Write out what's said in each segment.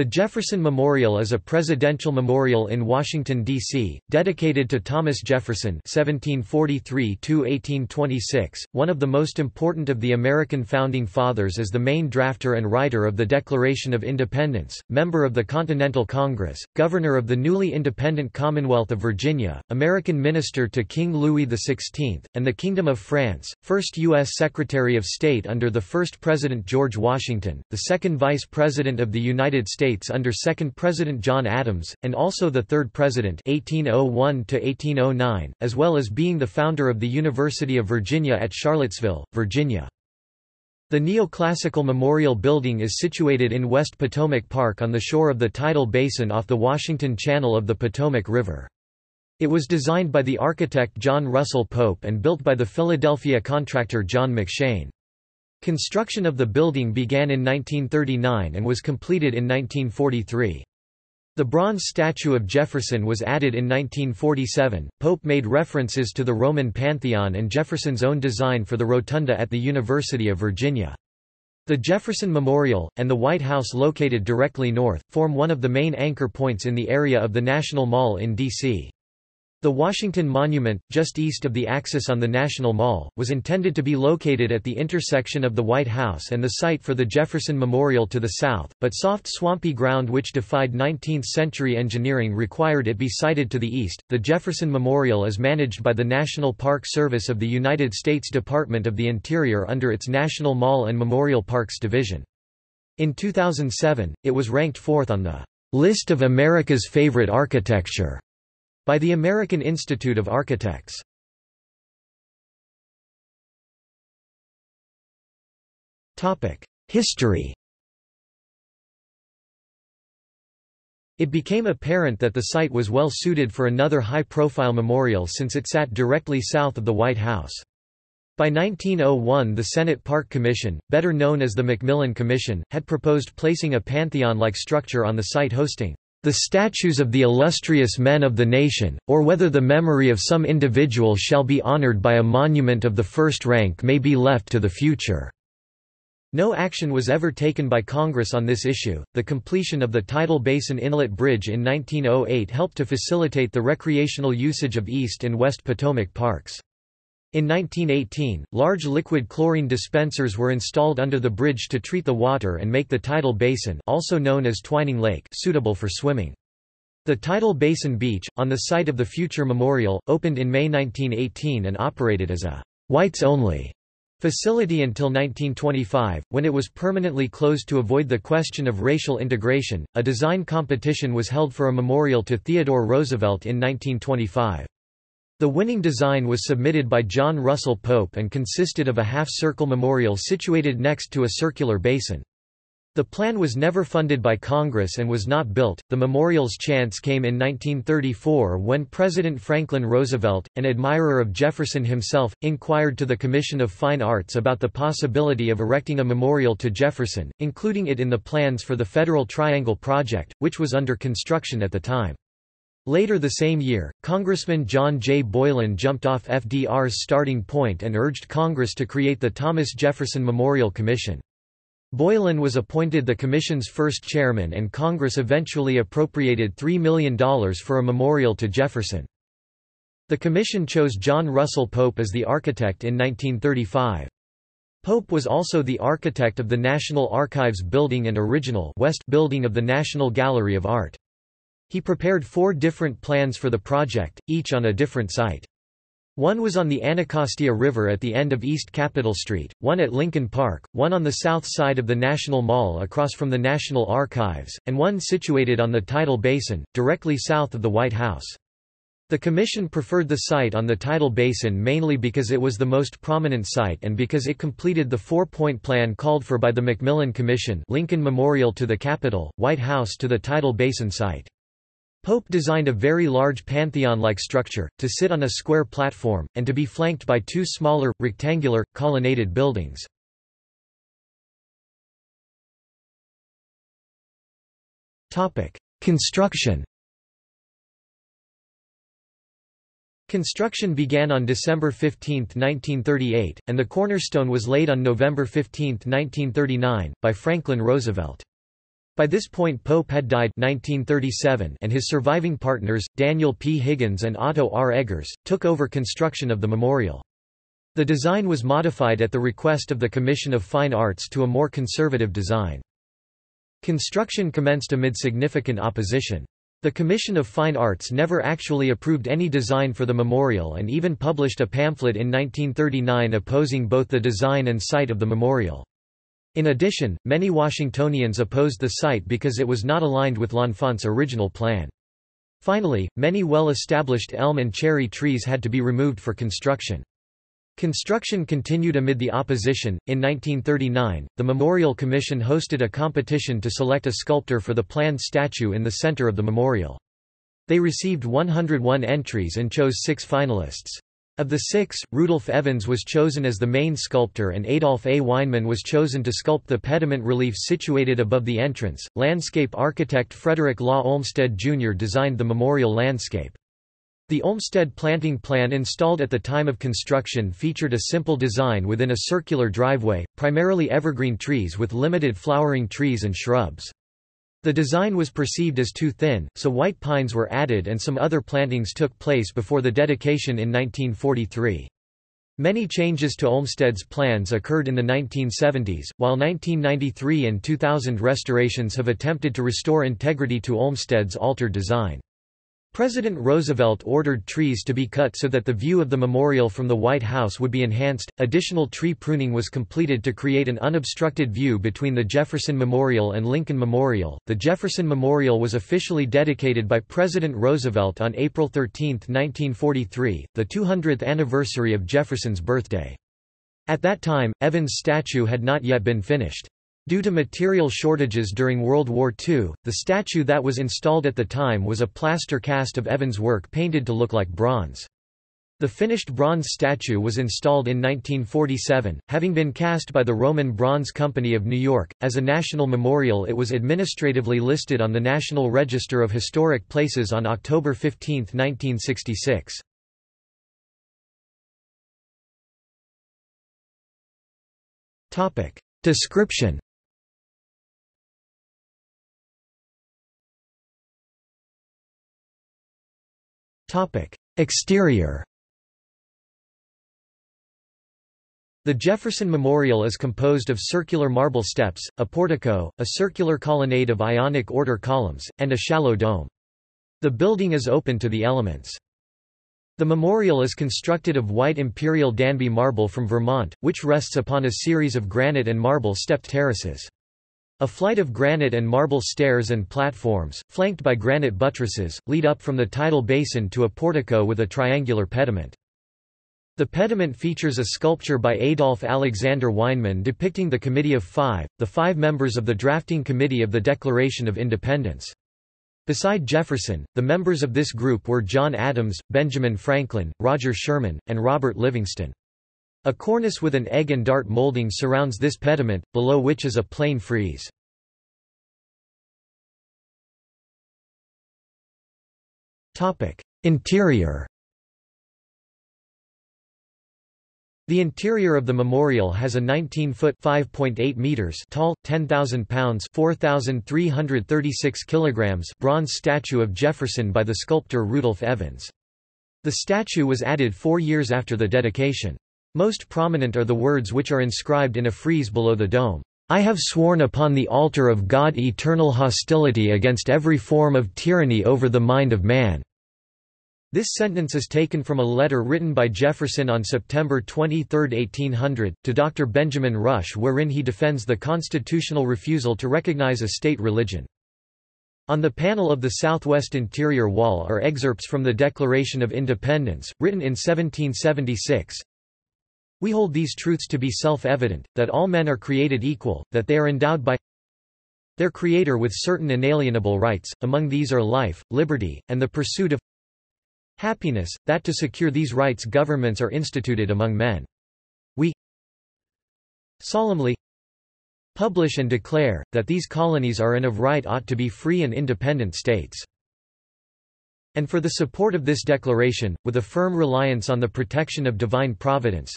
The Jefferson Memorial is a presidential memorial in Washington, D.C., dedicated to Thomas Jefferson (1743–1826), one of the most important of the American founding fathers as the main drafter and writer of the Declaration of Independence, member of the Continental Congress, governor of the newly independent Commonwealth of Virginia, American minister to King Louis XVI, and the Kingdom of France, first U.S. Secretary of State under the first President George Washington, the second Vice President of the United States States under second President John Adams, and also the third President 1801 as well as being the founder of the University of Virginia at Charlottesville, Virginia. The neoclassical memorial building is situated in West Potomac Park on the shore of the tidal basin off the Washington Channel of the Potomac River. It was designed by the architect John Russell Pope and built by the Philadelphia contractor John McShain. Construction of the building began in 1939 and was completed in 1943. The bronze statue of Jefferson was added in 1947. Pope made references to the Roman Pantheon and Jefferson's own design for the rotunda at the University of Virginia. The Jefferson Memorial, and the White House located directly north, form one of the main anchor points in the area of the National Mall in D.C. The Washington Monument, just east of the axis on the National Mall, was intended to be located at the intersection of the White House and the site for the Jefferson Memorial to the south, but soft swampy ground which defied 19th-century engineering required it be sited to the east. The Jefferson Memorial is managed by the National Park Service of the United States Department of the Interior under its National Mall and Memorial Parks Division. In 2007, it was ranked fourth on the list of America's favorite architecture by the American Institute of Architects. History It became apparent that the site was well suited for another high-profile memorial since it sat directly south of the White House. By 1901 the Senate Park Commission, better known as the McMillan Commission, had proposed placing a pantheon-like structure on the site hosting the statues of the illustrious men of the nation, or whether the memory of some individual shall be honored by a monument of the first rank may be left to the future." No action was ever taken by Congress on this issue. The completion of the Tidal Basin Inlet Bridge in 1908 helped to facilitate the recreational usage of East and West Potomac parks. In 1918, large liquid chlorine dispensers were installed under the bridge to treat the water and make the tidal basin also known as Twining Lake suitable for swimming. The Tidal Basin Beach, on the site of the future memorial, opened in May 1918 and operated as a whites-only facility until 1925, when it was permanently closed to avoid the question of racial integration. A design competition was held for a memorial to Theodore Roosevelt in 1925. The winning design was submitted by John Russell Pope and consisted of a half-circle memorial situated next to a circular basin. The plan was never funded by Congress and was not built. The memorial's chance came in 1934 when President Franklin Roosevelt, an admirer of Jefferson himself, inquired to the Commission of Fine Arts about the possibility of erecting a memorial to Jefferson, including it in the plans for the Federal Triangle Project, which was under construction at the time. Later the same year, Congressman John J. Boylan jumped off FDR's starting point and urged Congress to create the Thomas Jefferson Memorial Commission. Boylan was appointed the commission's first chairman and Congress eventually appropriated $3 million for a memorial to Jefferson. The commission chose John Russell Pope as the architect in 1935. Pope was also the architect of the National Archives building and original West building of the National Gallery of Art. He prepared four different plans for the project, each on a different site. One was on the Anacostia River at the end of East Capitol Street, one at Lincoln Park, one on the south side of the National Mall across from the National Archives, and one situated on the tidal basin, directly south of the White House. The Commission preferred the site on the tidal basin mainly because it was the most prominent site and because it completed the four-point plan called for by the McMillan Commission Lincoln Memorial to the Capitol, White House to the tidal basin site. Pope designed a very large pantheon-like structure, to sit on a square platform, and to be flanked by two smaller, rectangular, colonnaded buildings. Construction Construction began on December 15, 1938, and the cornerstone was laid on November 15, 1939, by Franklin Roosevelt. By this point Pope had died 1937 and his surviving partners, Daniel P. Higgins and Otto R. Eggers, took over construction of the memorial. The design was modified at the request of the Commission of Fine Arts to a more conservative design. Construction commenced amid significant opposition. The Commission of Fine Arts never actually approved any design for the memorial and even published a pamphlet in 1939 opposing both the design and site of the memorial. In addition, many Washingtonians opposed the site because it was not aligned with L'Enfant's original plan. Finally, many well-established elm and cherry trees had to be removed for construction. Construction continued amid the opposition. In 1939, the Memorial Commission hosted a competition to select a sculptor for the planned statue in the center of the memorial. They received 101 entries and chose six finalists. Of the six, Rudolph Evans was chosen as the main sculptor and Adolf A. Weinman was chosen to sculpt the pediment relief situated above the entrance. Landscape architect Frederick Law Olmsted Jr. designed the memorial landscape. The Olmsted planting plan installed at the time of construction featured a simple design within a circular driveway, primarily evergreen trees with limited flowering trees and shrubs. The design was perceived as too thin, so white pines were added and some other plantings took place before the dedication in 1943. Many changes to Olmsted's plans occurred in the 1970s, while 1993 and 2000 restorations have attempted to restore integrity to Olmsted's altered design. President Roosevelt ordered trees to be cut so that the view of the memorial from the White House would be enhanced. Additional tree pruning was completed to create an unobstructed view between the Jefferson Memorial and Lincoln Memorial. The Jefferson Memorial was officially dedicated by President Roosevelt on April 13, 1943, the 200th anniversary of Jefferson's birthday. At that time, Evans' statue had not yet been finished. Due to material shortages during World War II, the statue that was installed at the time was a plaster cast of Evans' work painted to look like bronze. The finished bronze statue was installed in 1947, having been cast by the Roman Bronze Company of New York. As a national memorial, it was administratively listed on the National Register of Historic Places on October 15, 1966. Topic: Description Exterior The Jefferson Memorial is composed of circular marble steps, a portico, a circular colonnade of Ionic order columns, and a shallow dome. The building is open to the elements. The memorial is constructed of white imperial Danby marble from Vermont, which rests upon a series of granite and marble stepped terraces. A flight of granite and marble stairs and platforms, flanked by granite buttresses, lead up from the tidal basin to a portico with a triangular pediment. The pediment features a sculpture by Adolf Alexander Weinman depicting the Committee of Five, the five members of the drafting committee of the Declaration of Independence. Beside Jefferson, the members of this group were John Adams, Benjamin Franklin, Roger Sherman, and Robert Livingston. A cornice with an egg and dart molding surrounds this pediment, below which is a plain frieze. Interior The interior of the memorial has a 19-foot (5.8 meters) tall, 10,000 pounds (4,336 kilograms) bronze statue of Jefferson by the sculptor Rudolph Evans. The statue was added four years after the dedication. Most prominent are the words which are inscribed in a frieze below the dome. I have sworn upon the altar of God eternal hostility against every form of tyranny over the mind of man. This sentence is taken from a letter written by Jefferson on September 23, 1800, to Dr. Benjamin Rush wherein he defends the constitutional refusal to recognize a state religion. On the panel of the southwest interior wall are excerpts from the Declaration of Independence, written in 1776, we hold these truths to be self-evident, that all men are created equal, that they are endowed by their Creator with certain inalienable rights, among these are life, liberty, and the pursuit of happiness, that to secure these rights governments are instituted among men. We solemnly publish and declare, that these colonies are and of right ought to be free and independent states. And for the support of this declaration, with a firm reliance on the protection of divine providence,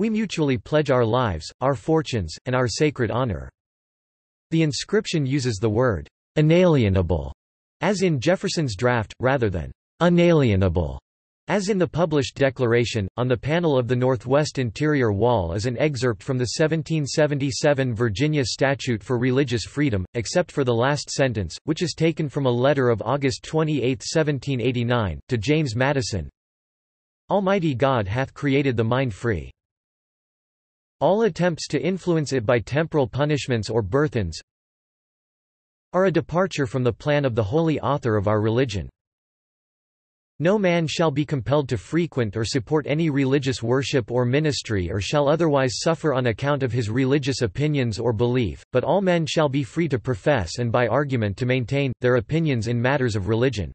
we mutually pledge our lives, our fortunes, and our sacred honor. The inscription uses the word inalienable, as in Jefferson's draft, rather than unalienable. As in the published declaration, on the panel of the northwest interior wall is an excerpt from the 1777 Virginia Statute for Religious Freedom, except for the last sentence, which is taken from a letter of August 28, 1789, to James Madison, Almighty God hath created the mind free. All attempts to influence it by temporal punishments or burthens are a departure from the plan of the holy author of our religion. No man shall be compelled to frequent or support any religious worship or ministry or shall otherwise suffer on account of his religious opinions or belief, but all men shall be free to profess and by argument to maintain, their opinions in matters of religion.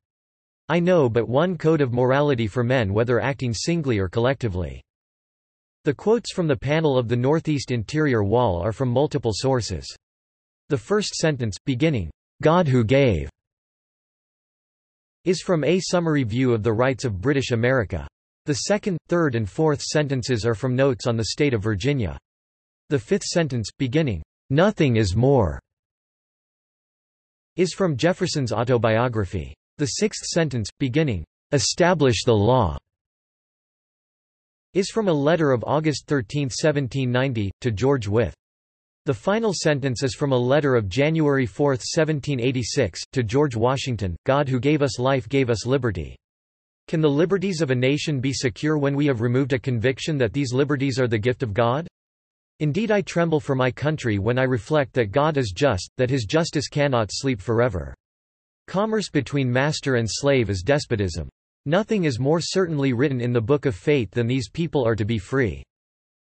I know but one code of morality for men whether acting singly or collectively. The quotes from the panel of the northeast interior wall are from multiple sources. The first sentence, beginning, God who gave, is from A Summary View of the Rights of British America. The second, third and fourth sentences are from notes on the state of Virginia. The fifth sentence, beginning, Nothing is more, is from Jefferson's autobiography. The sixth sentence, beginning, Establish the law, is from a letter of August 13, 1790, to George Wythe. The final sentence is from a letter of January 4, 1786, to George Washington, God who gave us life gave us liberty. Can the liberties of a nation be secure when we have removed a conviction that these liberties are the gift of God? Indeed I tremble for my country when I reflect that God is just, that his justice cannot sleep forever. Commerce between master and slave is despotism. Nothing is more certainly written in the book of fate than these people are to be free.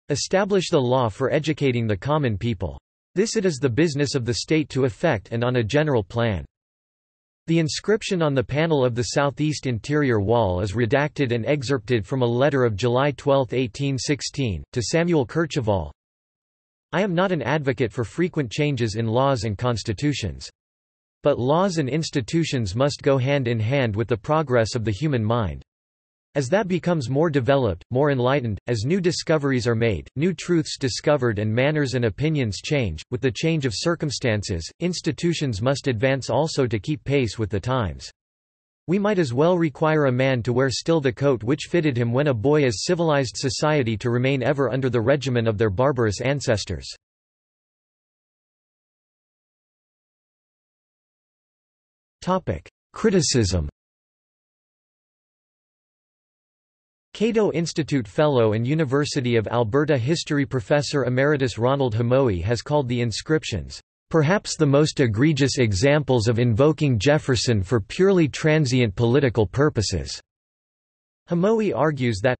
Establish the law for educating the common people. This it is the business of the state to effect and on a general plan. The inscription on the panel of the southeast interior wall is redacted and excerpted from a letter of July 12, 1816, to Samuel Kercheval. I am not an advocate for frequent changes in laws and constitutions. But laws and institutions must go hand in hand with the progress of the human mind. As that becomes more developed, more enlightened, as new discoveries are made, new truths discovered and manners and opinions change, with the change of circumstances, institutions must advance also to keep pace with the times. We might as well require a man to wear still the coat which fitted him when a boy as civilized society to remain ever under the regimen of their barbarous ancestors. Topic: Criticism. Cato Institute Fellow and University of Alberta History Professor Emeritus Ronald Hamowy has called the inscriptions, "...perhaps the most egregious examples of invoking Jefferson for purely transient political purposes." Hamoe argues that,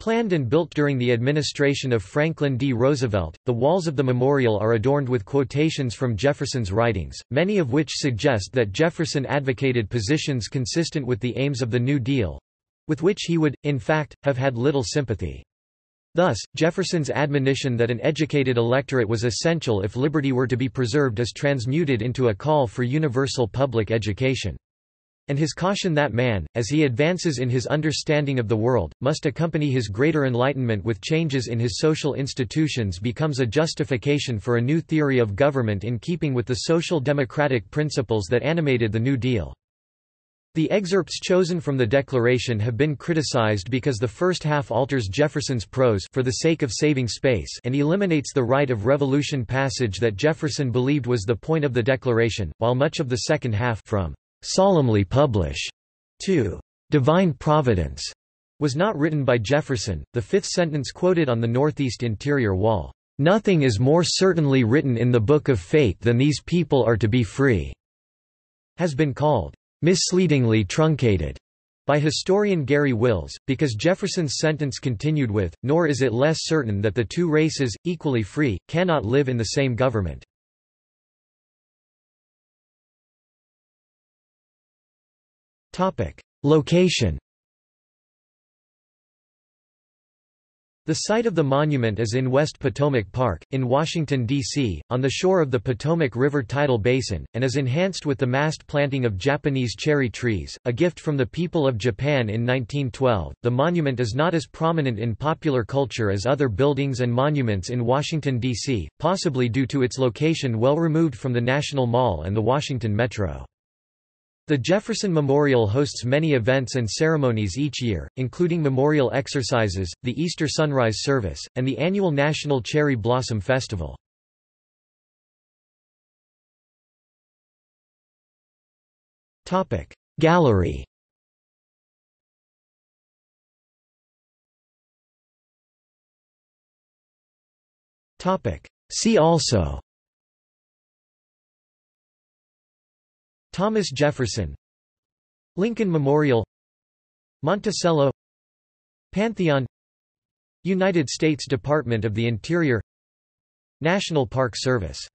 Planned and built during the administration of Franklin D. Roosevelt, the walls of the memorial are adorned with quotations from Jefferson's writings, many of which suggest that Jefferson advocated positions consistent with the aims of the New Deal—with which he would, in fact, have had little sympathy. Thus, Jefferson's admonition that an educated electorate was essential if liberty were to be preserved is transmuted into a call for universal public education and his caution that man, as he advances in his understanding of the world, must accompany his greater enlightenment with changes in his social institutions becomes a justification for a new theory of government in keeping with the social democratic principles that animated the New Deal. The excerpts chosen from the Declaration have been criticized because the first half alters Jefferson's prose for the sake of saving space and eliminates the right of revolution passage that Jefferson believed was the point of the Declaration, while much of the second half from solemnly publish to divine providence was not written by Jefferson, the fifth sentence quoted on the northeast interior wall. Nothing is more certainly written in the book of fate than these people are to be free, has been called misleadingly truncated by historian Garry Wills, because Jefferson's sentence continued with, nor is it less certain that the two races, equally free, cannot live in the same government. Location The site of the monument is in West Potomac Park, in Washington, D.C., on the shore of the Potomac River tidal basin, and is enhanced with the massed planting of Japanese cherry trees, a gift from the people of Japan in 1912. The monument is not as prominent in popular culture as other buildings and monuments in Washington, D.C., possibly due to its location well removed from the National Mall and the Washington Metro. The Jefferson Memorial hosts many events and ceremonies each year, including memorial exercises, the Easter Sunrise Service, and the annual National Cherry Blossom Festival. Gallery See also Thomas Jefferson Lincoln Memorial Monticello Pantheon United States Department of the Interior National Park Service